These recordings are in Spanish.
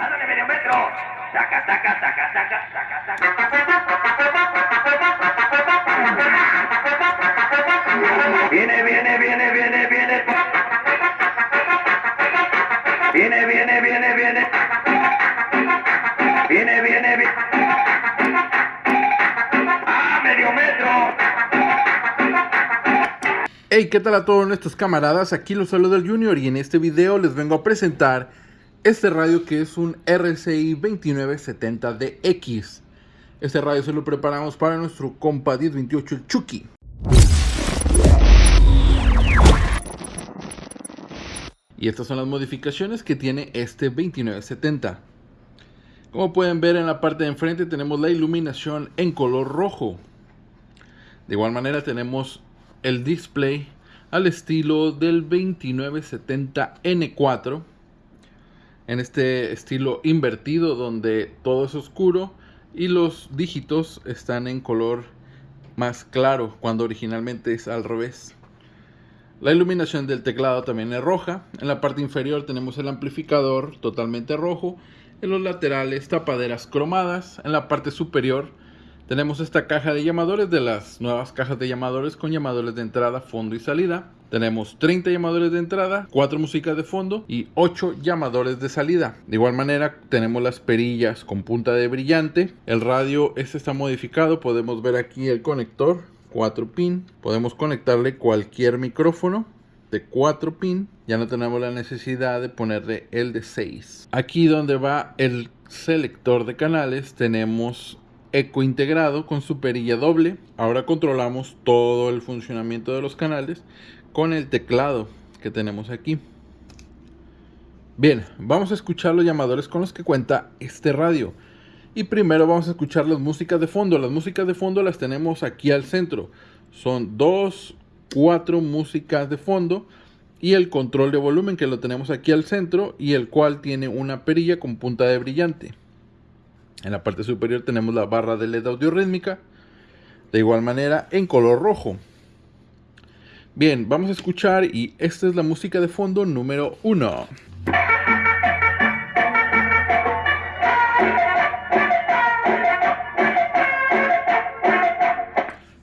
¡Ándale, medio metro! ¡Saca, saca, saca, saca, saca, saca! Viene, viene, viene, viene, viene. Viene, viene, viene, viene. Viene, viene, viene. ¡Ah, medio metro! Hey, ¿qué tal a todos nuestros camaradas? Aquí los saluda el Junior y en este video les vengo a presentar este radio que es un RCI 2970DX. Este radio se lo preparamos para nuestro compa 1028 el Chucky. Y estas son las modificaciones que tiene este 2970. Como pueden ver en la parte de enfrente tenemos la iluminación en color rojo. De igual manera tenemos el display al estilo del 2970N4 en este estilo invertido donde todo es oscuro y los dígitos están en color más claro cuando originalmente es al revés. La iluminación del teclado también es roja. En la parte inferior tenemos el amplificador totalmente rojo. En los laterales tapaderas cromadas. En la parte superior tenemos esta caja de llamadores de las nuevas cajas de llamadores con llamadores de entrada, fondo y salida. Tenemos 30 llamadores de entrada, 4 músicas de fondo y 8 llamadores de salida. De igual manera tenemos las perillas con punta de brillante. El radio este está modificado, podemos ver aquí el conector 4 pin. Podemos conectarle cualquier micrófono de 4 pin. Ya no tenemos la necesidad de ponerle el de 6. Aquí donde va el selector de canales tenemos eco integrado con su perilla doble. Ahora controlamos todo el funcionamiento de los canales con el teclado que tenemos aquí. Bien, vamos a escuchar los llamadores con los que cuenta este radio. Y primero vamos a escuchar las músicas de fondo. Las músicas de fondo las tenemos aquí al centro. Son dos, cuatro músicas de fondo y el control de volumen que lo tenemos aquí al centro y el cual tiene una perilla con punta de brillante. En la parte superior tenemos la barra de LED audio rítmica, de igual manera en color rojo. Bien, vamos a escuchar y esta es la música de fondo número 1.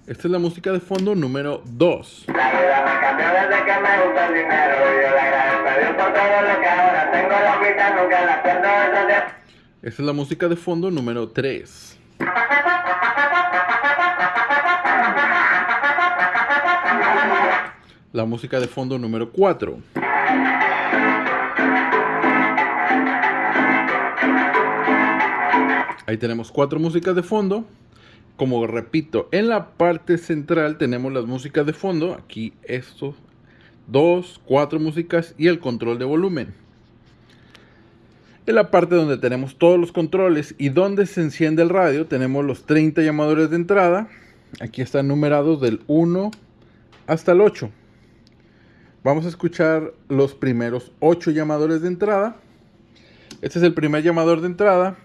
Esta es la música de fondo número 2. La vida me cambió desde que me gusta el dinero. Yo le agradezco a Dios por todo lo que ahora tengo. La vida nunca la pierdo esos días. Esta es la música de fondo número 3. La música de fondo número 4. Ahí tenemos cuatro músicas de fondo. Como repito, en la parte central tenemos las músicas de fondo. Aquí esto, dos, cuatro músicas y el control de volumen. En la parte donde tenemos todos los controles y donde se enciende el radio, tenemos los 30 llamadores de entrada. Aquí están numerados del 1 hasta el 8. Vamos a escuchar los primeros 8 llamadores de entrada. Este es el primer llamador de entrada.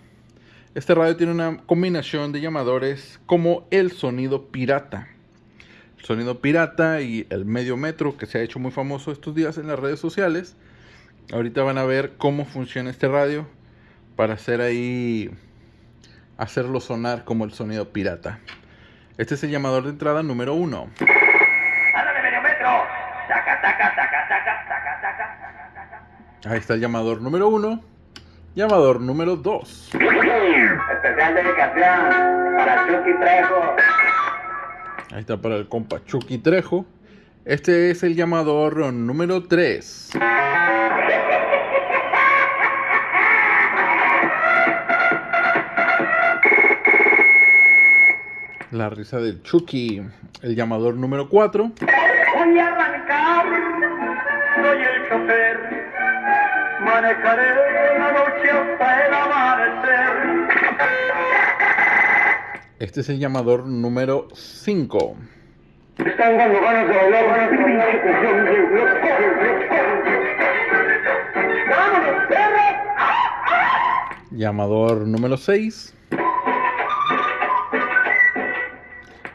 Este radio tiene una combinación de llamadores como el sonido pirata. El sonido pirata y el medio metro que se ha hecho muy famoso estos días en las redes sociales. Ahorita van a ver cómo funciona este radio para hacer ahí hacerlo sonar como el sonido pirata. Este es el llamador de entrada número 1. Ahí está el llamador número 1. Llamador número 2. Especial dedicación para Chucky Trejo. Ahí está para el compa Chucky Trejo. Este es el llamador número 3. La risa del Chucky. El llamador número 4. Voy a arrancar, soy el chofer. Manejaré la noche hasta el amanecer. Este es el llamador número 5. Están dando ganas de bailar, ganas de bailar. ¡Vámonos, perros! Llamador número 6.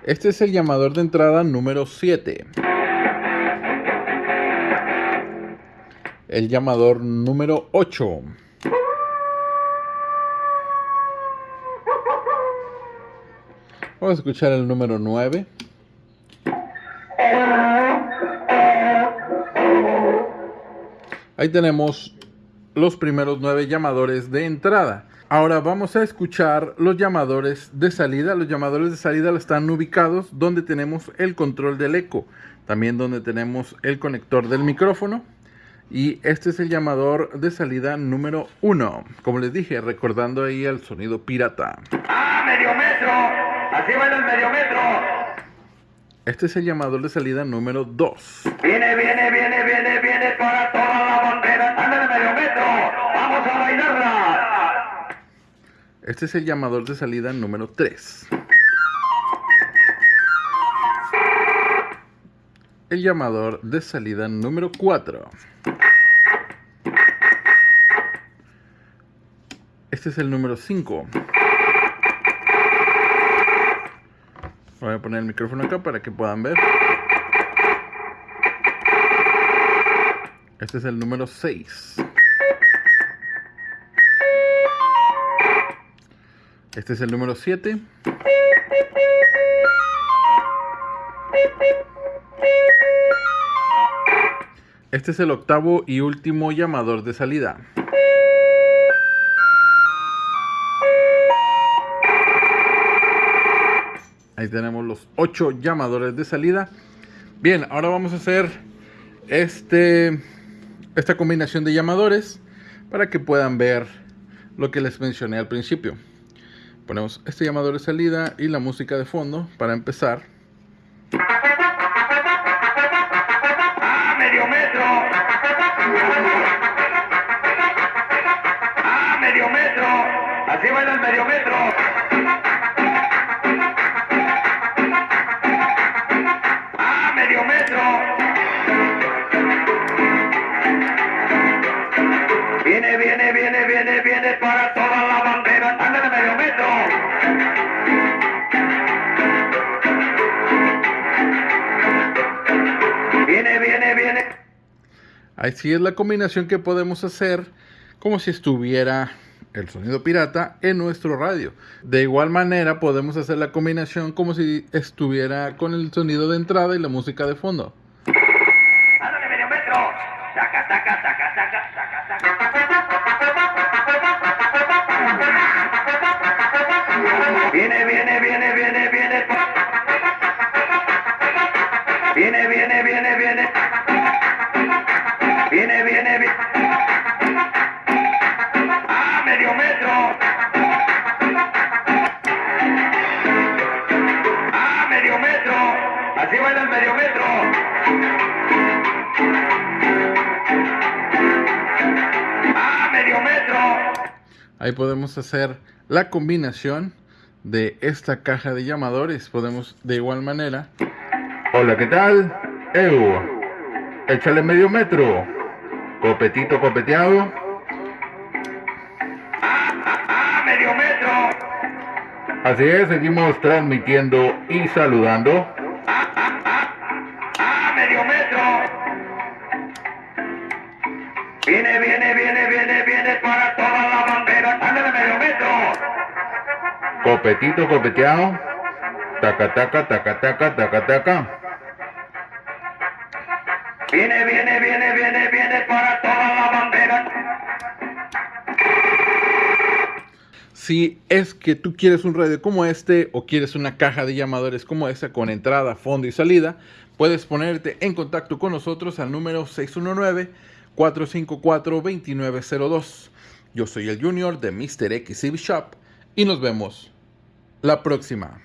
Este es el llamador de entrada número 7. el llamador número 8. Vamos a escuchar el número 9. Ahí tenemos los primeros nueve llamadores de entrada. Ahora vamos a escuchar los llamadores de salida. Los llamadores de salida están ubicados donde tenemos el control del eco, también donde tenemos el conector del micrófono y este es el llamador de salida número 1. Como les dije, recordando ahí el sonido pirata. ¡Ah, medio metro! ¡Así va el medio metro! Este es el llamador de salida número 2. Viene, viene, viene, viene, viene para toda la bandera. ¡Ándale, medio metro! ¡Vamos a bailarla! Este es el llamador de salida número 3. El llamador de salida número 4. Este es el número 5. Voy a poner el micrófono acá para que puedan ver. Este es el número 6. Este es el número 7. Este es el octavo y último llamador de salida. Ahí tenemos los ocho llamadores de salida. Bien, ahora vamos a hacer este, esta combinación de llamadores para que puedan ver lo que les mencioné al principio. Ponemos este llamador de salida y la música de fondo para empezar. ¡Ah, medio metro! ¡Ah, medio metro! ¡Así va el medio metro! Viene, viene, viene, viene, viene para toda la bandera. ¡Ándale, medio metro! Viene, viene, viene. Así es la combinación que podemos hacer como si estuviera el sonido pirata en nuestro radio. De igual manera podemos hacer la combinación como si estuviera con el sonido de entrada y la música de fondo. Viene, viene, viene, viene. Viene, viene, viene, viene. Viene, medio metro. ¡Ah, medio metro! Ahí podemos hacer la combinación de esta caja de llamadores. Podemos de igual manera. Hola, ¿qué tal? Eu, échale medio metro. Copetito copeteado. ¡Ah, medio metro! Así es, seguimos transmitiendo y saludando. Viene, viene, viene, viene, viene para toda la bandera. ¡Ándale, medio metro! Copetito copeteado. Taca, taca, taca, taca, taca, taca. Viene, viene, viene, viene, viene para toda la bandera. Si es que tú quieres un radio como este o quieres una caja de llamadores como esta con entrada, fondo y salida, puedes ponerte en contacto con nosotros al número 619-454-2902. Yo soy el Junior de Mr. X Shop y nos vemos la próxima.